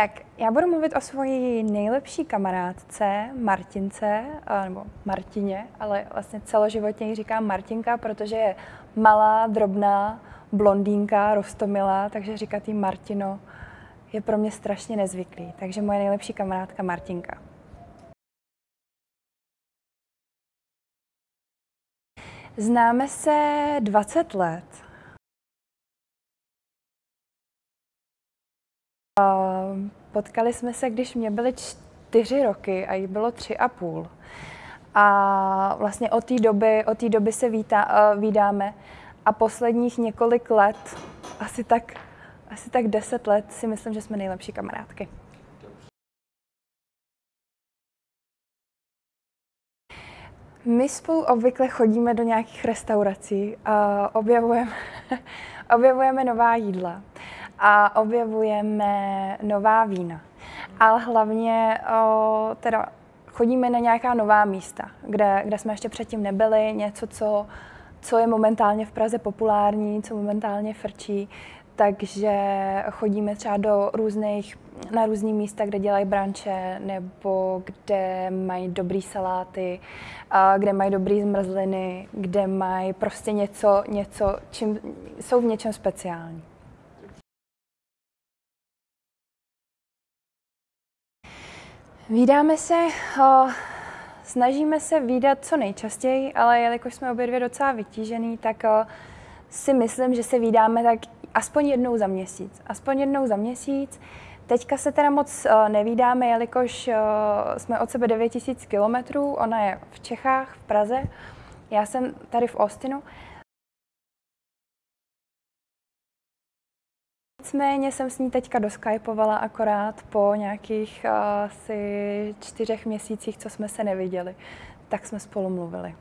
Tak já budu mluvit o svojí nejlepší kamarádce Martince, nebo Martině, ale vlastně celoživotně ji říkám Martinka, protože je malá, drobná, blondýnka, rostomilá, takže říkat jí Martino je pro mě strašně nezvyklý. Takže moje nejlepší kamarádka Martinka. Známe se 20 let. Potkali jsme se, když mě byly čtyři roky a jí bylo tři a půl. A vlastně od té doby, od té doby se vítá, uh, vídáme a posledních několik let, asi tak, asi tak deset let, si myslím, že jsme nejlepší kamarádky. My spolu obvykle chodíme do nějakých restaurací, a objevujeme, objevujeme nová jídla a objevujeme nová vína. Ale hlavně o, teda chodíme na nějaká nová místa, kde, kde jsme ještě předtím nebyli, něco, co, co je momentálně v Praze populární, co momentálně frčí, takže chodíme třeba do různých, na různé místa, kde dělají branče, nebo kde mají dobrý saláty, kde mají dobrý zmrzliny, kde mají prostě něco, něco čím jsou v něčem speciální. Vídáme se, o, snažíme se výdat co nejčastěji, ale jelikož jsme obě dvě docela vytížený, tak o, si myslím, že se vídáme tak aspoň jednou za měsíc. Aspoň jednou za měsíc. Teďka se teda moc uh, nevídáme, jelikož uh, jsme od sebe 9000 kilometrů, ona je v Čechách, v Praze, já jsem tady v Austinu. Nicméně jsem s ní teďka doskypovala akorát po nějakých uh, asi čtyřech měsících, co jsme se neviděli, tak jsme spolu mluvili.